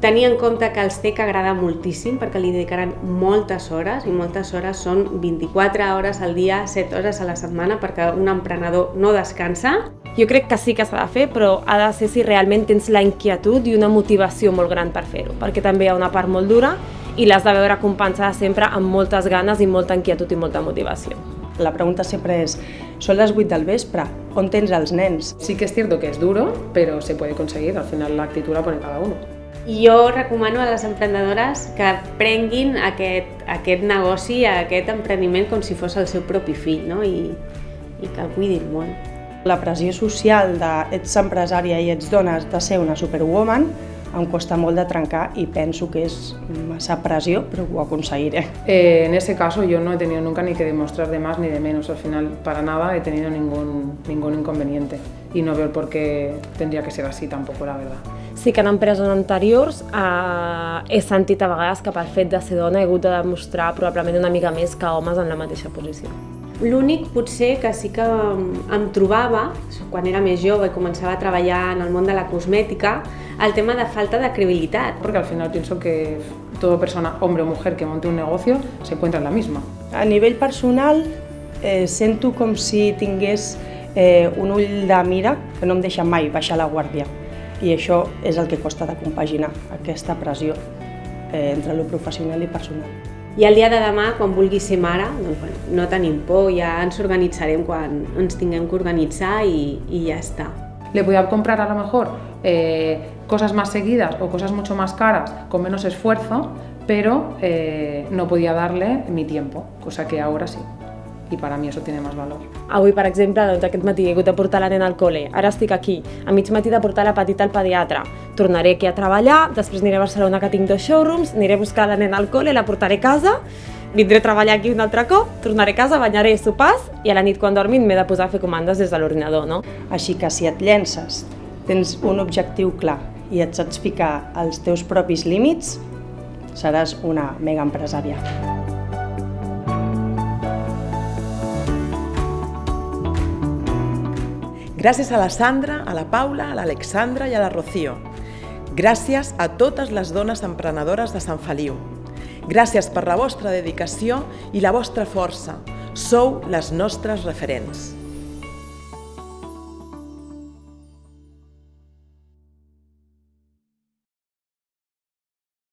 Tenir en compte que els té que agradar moltíssim perquè li dedicaran moltes hores i moltes hores són 24 hores al dia, 7 hores a la setmana perquè un emprenedor no descansa. Jo crec que sí que s'ha de fer, però ha de ser si realment tens la inquietud i una motivació molt gran per fer-ho, perquè també hi ha una part molt dura i l'has de veure compensada sempre amb moltes ganes i molta inquietud i molta motivació. La pregunta sempre és, són les 8 del vespre, on tens els nens? Sí que es cierto que es duro, pero se puede conseguir, al final la actitud la pone cada uno. Jo recomano a les emprenedores que prenguin aquest, aquest negoci, aquest emprendiment com si fos el seu propi fill no? I, i que el cuidin molt. La pressió social de ets empresària i ets dona de ser una superwoman em costa molt de trencar i penso que és massa pressió, però ho aconseguiré. Eh, en ese caso yo no he tenido nunca ni que demostrar de más ni de menos, al final para nada he tenido ningún, ningún inconveniente y no veo el por qué tendría que ser así tampoco, la verdad. Sí que en empreses anteriors eh, he sentit a vegades que pel fet de ser dona he hagut de demostrar probablement una mica més que homes en la mateixa posició. L'únic potser que sí que em trobava, quan era més jove i començava a treballar en el món de la cosmètica, el tema de falta de credibilitat. Porque al final pienso que toda persona, hombre o mujer, que monte un negocio, se encuentra en la misma. A nivell personal, eh, sento com si tingués eh, un ull de mira que no em deixa mai baixar la guàrdia. I això és el que costa de compaginar, aquesta pressió eh, entre lo professional i personal. I el dia de demà, quan vulgui ser mare, doncs, bueno, no tenim por, ja ens organitzarem quan ens tinguem que organitzar i, i ja està. Le voy a comprar a lo mejor eh, cosas más seguidas o cosas mucho más caras con menos esfuerzo, pero eh, no podía darle mi tiempo, cosa que ahora sí. I per a mi això tiene més valor. Avui, per exemple, doncs, aquest matí he hagut de portar la nena al col·le, ara estic aquí, a mig matí de portar la petita al pediatre, tornaré aquí a treballar, després aniré a Barcelona que tinc dos showrooms, aniré a buscar la nena al col·le, la portaré a casa, vindré a treballar aquí un altre cop, tornaré a casa, banyaré, sopars i a la nit quan dormin m'he de posar a fer comandes des de l'ordinador, no? Així que si et llences, tens un objectiu clar i et saps ficar els teus propis límits, seràs una mega empresària. Gràcies a la Sandra, a la Paula, a l'Alexandra i a la Rocío. Gràcies a totes les dones emprenedores de Sant Feliu. Gràcies per la vostra dedicació i la vostra força. Sou les nostres referents.